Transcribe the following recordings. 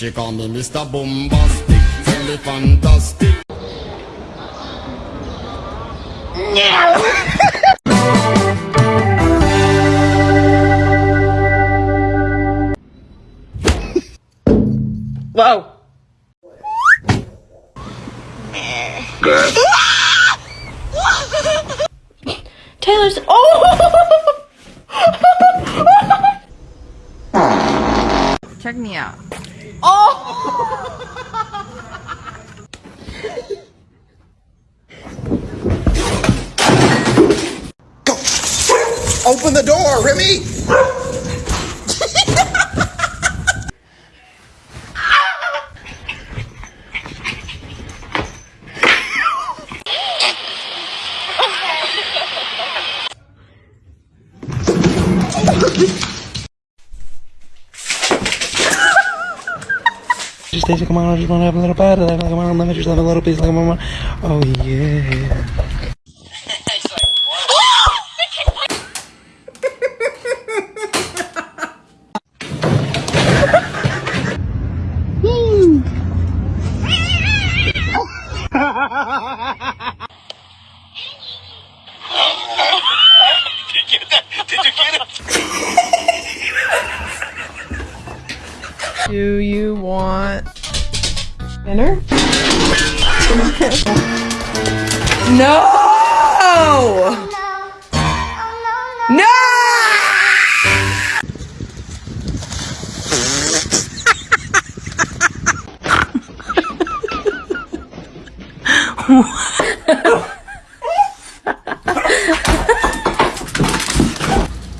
She call me Mr. Boombastic, tell me fantastic. Whoa. Taylor's. Oh! Check me out. Open the door, Remy! Just come on, I just want to have a little of that. Come on, let me just have a little piece. Like, come on. Oh, yeah. Do you want dinner? no! No!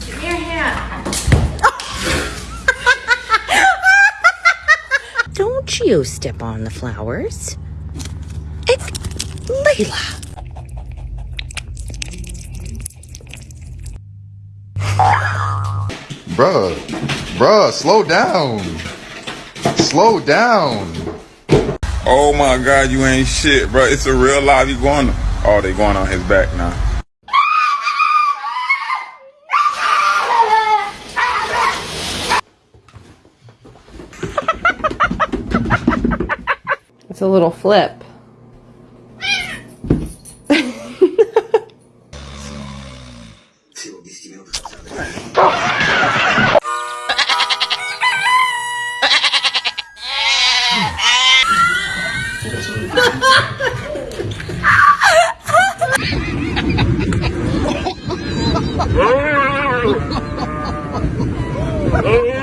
Give me your hand. Don't you step on the flowers. It's Layla. Bruh, bruh, slow down. Slow down. Oh my god, you ain't shit, bro. It's a real live. You going? Oh, they going on his back now. It's a little flip. Oh,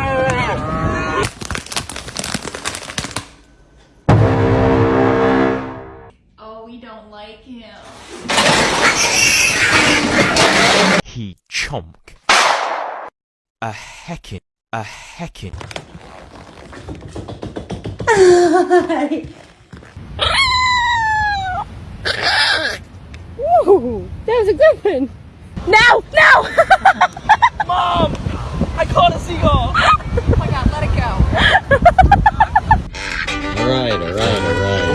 He. A heckin', a heckin'. Ooh, that was a good one. No, no! Mom! I caught a seagull! oh my god, let it go. Alright, alright, alright.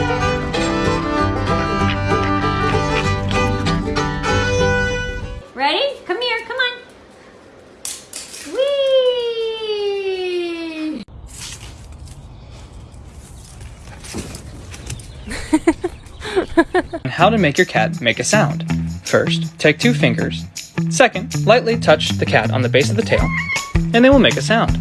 How to make your cat make a sound. First, take two fingers. Second, lightly touch the cat on the base of the tail, and they will make a sound.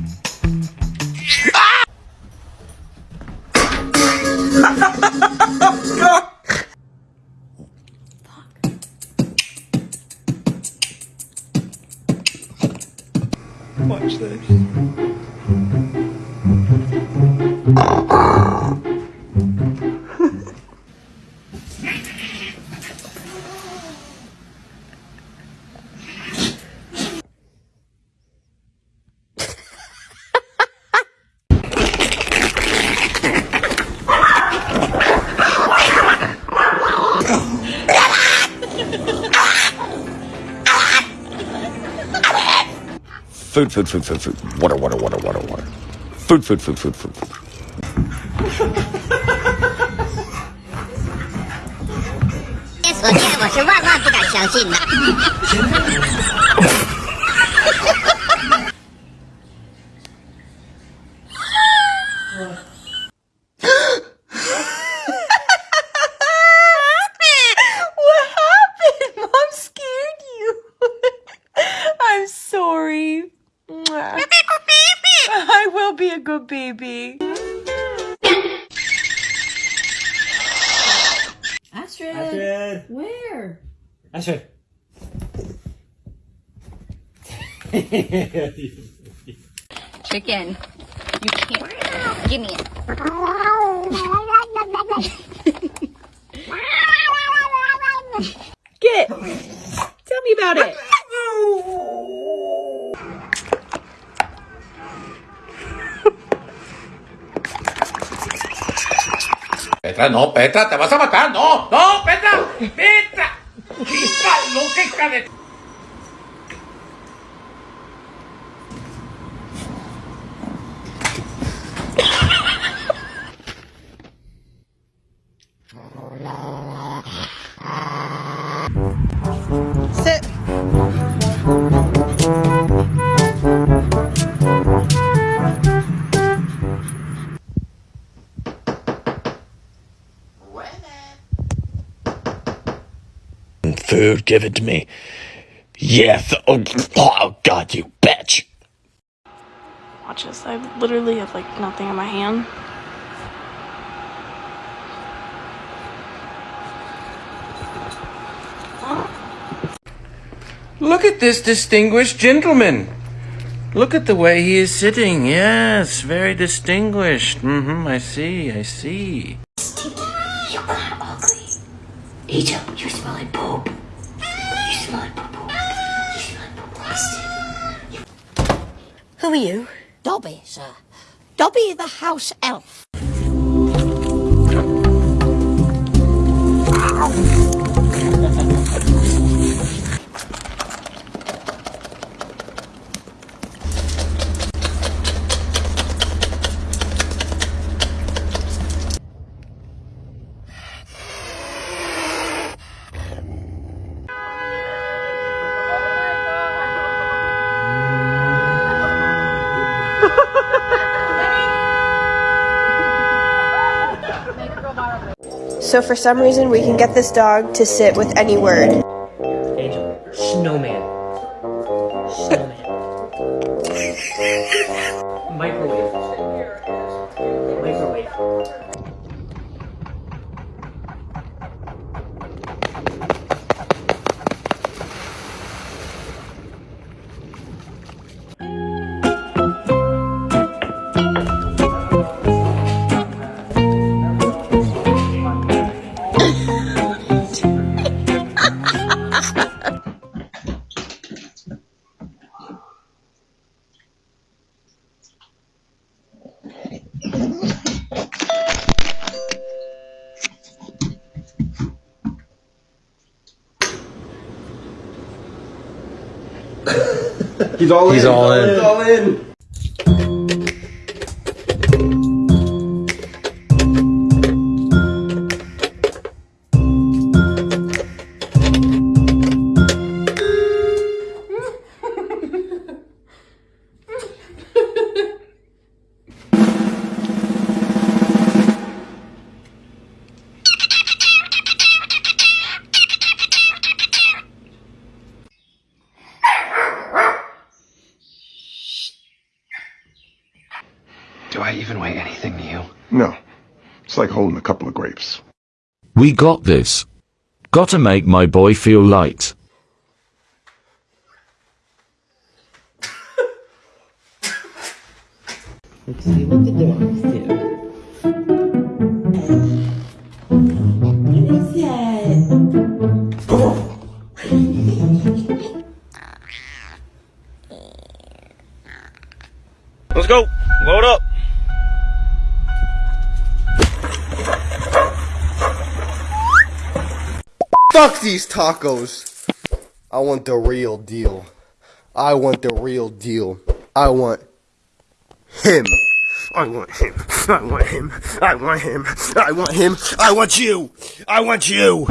Watch this. Food, food, food, food, food. Water, water, water, water, water. Food, food, food, food, food, food. 所见我是万万不敢相信的。 baby. Astrid. Astrid. Where? Astrid. Chicken. You can't. Give me it. No, Petra, te vas a matar, no, no, Petra, Petra. Chispa, loca, hija de... Food, given to me. Yes. Oh, oh God, you bitch. Watch this. I literally have like nothing in my hand. Look at this distinguished gentleman. Look at the way he is sitting. Yes, very distinguished. Mm-hmm, I see, I see. You got ugly. Angel, you smell like poop. You smell like poop. You smell like poop. Who are you? Dobby, sir. Dobby the house elf. So for some reason, we can get this dog to sit with any word. Angel. Snowman. Snowman. Microwave. Microwave. He's all He's in. all in. He's all in. Do I even weigh anything to you? No. It's like holding a couple of grapes. We got this. Gotta make my boy feel light. Let's see what the dogs do. These tacos. I want the real deal. I want the real deal. I want him. I want him. I want him. I want him. I want him. I want you. I want you.